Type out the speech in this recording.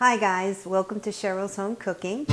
Hi guys, welcome to Cheryl's Home Cooking.